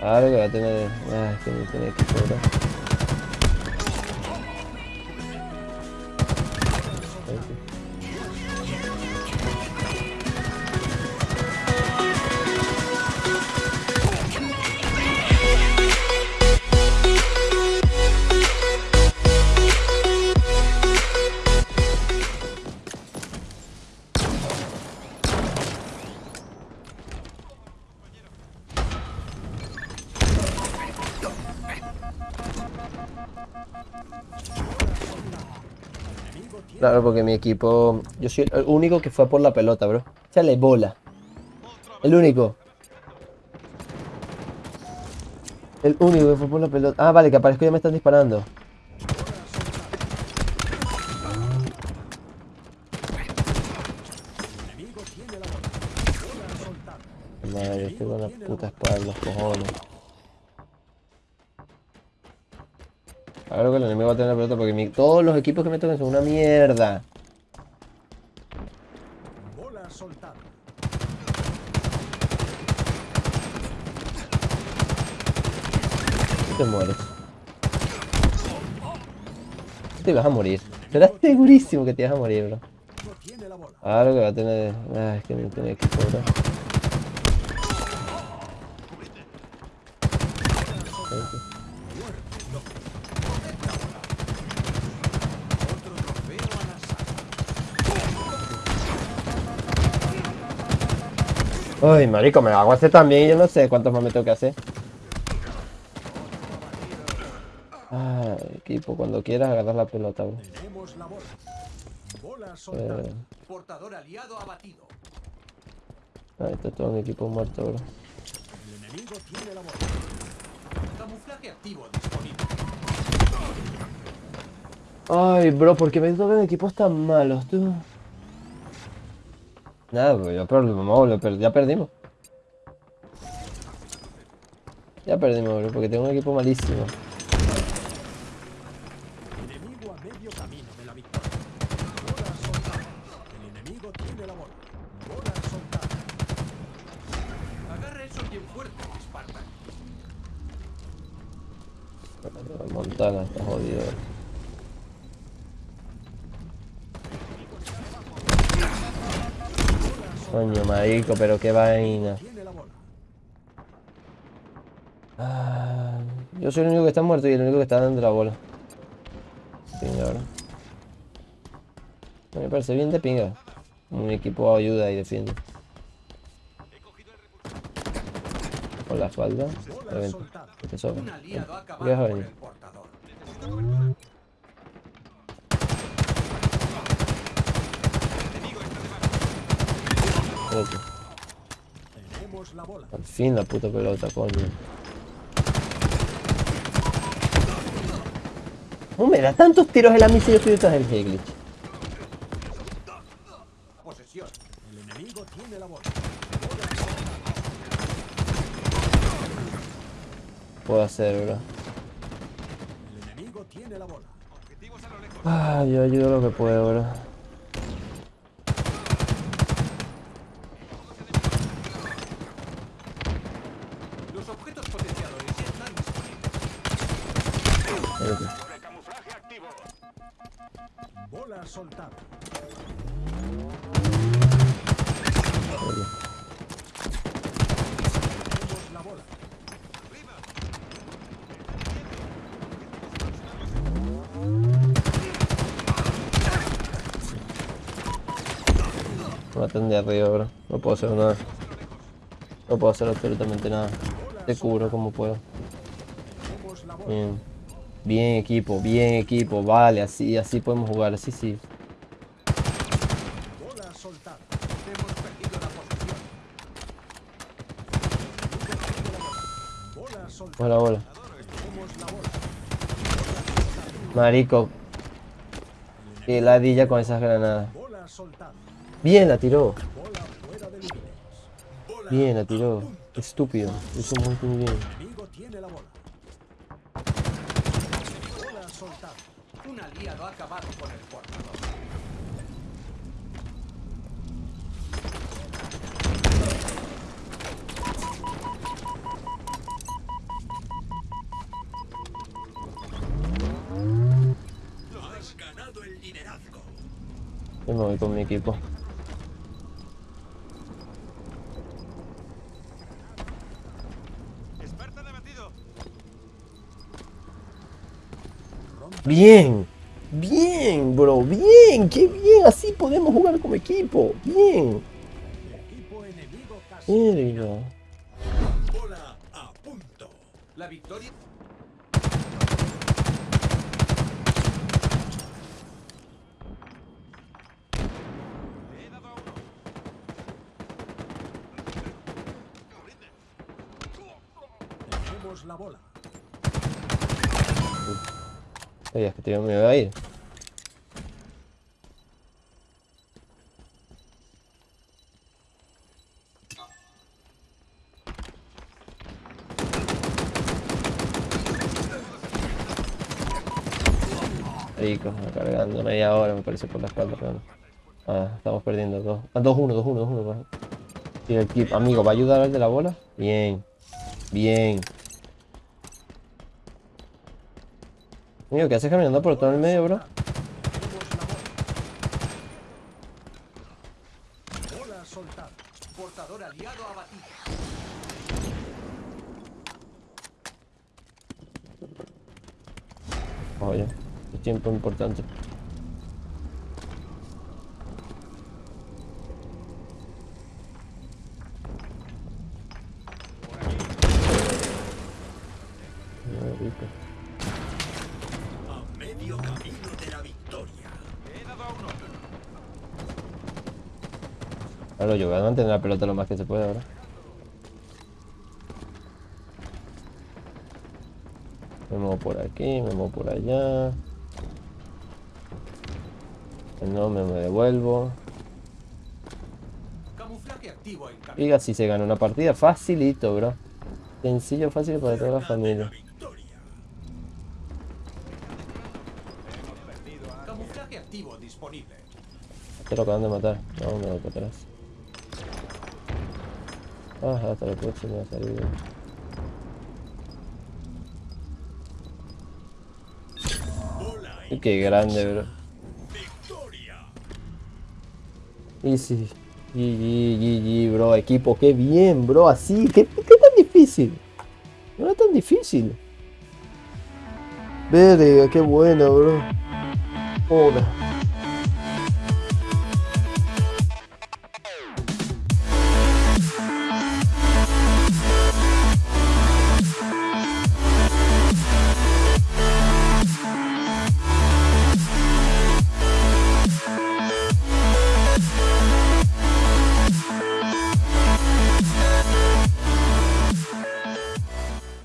Que va a tener... Ah, que no tiene equipo, ¿verdad? Claro, porque mi equipo... Yo soy el único que fue por la pelota, bro. Échale bola. El único. El único que fue por la pelota. Ah, vale, que aparezco y ya me están disparando. Madre, estoy con la puta espada los cojones. Claro que el enemigo va a tener la pelota porque mi- todos los equipos que me tocan son una mierda. Bola soltada. Tú te mueres. Te vas a morir. Serás segurísimo que te vas a morir, bro. Claro que va a tener... Ah, es que no tiene equipo, bro. Ay, marico, me hago hacer también yo no sé cuántos más me tengo que hacer. Ah, equipo, cuando quieras agarrar la pelota, bro. Tenemos la bola. Bola. Eh, Portador aliado abatido. ahí está todo mi equipo muerto, bro. El enemigo tiene la bola. Camuflaje activo disponible. Ay, bro, ¿por qué me tocan equipos tan malos, tú? Nada, pues ya, per- ya perdimos. Ya perdimos, bro, porque tengo un equipo malísimo. Enemigo a medio camino de la victoria. Bola soltada. El enemigo tiene la bola. Bola soltada. Agarra eso bien fuerte, Spartan. Montana está jodido. Coño, marico, pero qué vaina. Ah, yo soy el único que está muerto y el único que está dando la bola. Pinga. Me parece bien de pinga. Un equipo ayuda y defiende. Con la espalda. Reventa. Te sobra aliado ha ¿Qué vas a acabado con venir? el portador. Espérate. Tenemos la Al fin la puta pelota, coño. ¿Cómo me da tantos tiros la misa y yo estoy del Heglitch? El. Puedo hacer, bro. El. Ah, yo ayudo lo que puedo, bro. Los objetos potenciadores ya están disponibles. Espérate. Bola soltada. la bola. Me matan de arriba, bro. No puedo hacer nada. No puedo hacer absolutamente nada. Te cubro como puedo. Bien. Bien equipo, bien equipo. Vale, así, así podemos jugar. Así sí. Bola. Bola. Marico. Qué ladilla con esas granadas. Bien, la tiró. Bien, la tiró. Estúpido. Muy, muy bien. Un aliado ha acabado con el portador. Has ganado el liderazgo. Yo me voy con mi equipo. Bien, bien, bro, bien, qué bien, así podemos jugar como equipo, bien. Bola a punto. La victoria. La bola. Oye, es que te me iba a ir. Rico, cargando media hora me parece por la espalda. pero. Ah, estamos perdiendo dos. Ah, 2-1, 2-1, 2-1. Sí, el equipo. Amigo, ¿va a ayudar al de la bola? Bien. Bien. Amigo, ¿qué haces caminando por todo el medio, bro? Oye, es tiempo importante. Rico. A medio camino de la victoria. Le he dado a uno. Claro, yo voy a mantener la pelota lo más que se pueda ahora. Me muevo por aquí, me muevo por allá. No, me, me devuelvo. Y así se gana una partida facilito, bro. Sencillo, fácil para toda la familia. Camuflaje activo disponible. Te lo acaban de matar. No, me voy para atrás. Ah, hasta la próxima Y qué grande, bro. victoria. Easy. GG, GG, bro. Equipo, qué bien, bro. Así. ¿Qué, qué tan difícil? No era tan difícil. Verga, qué bueno, bro. Joder.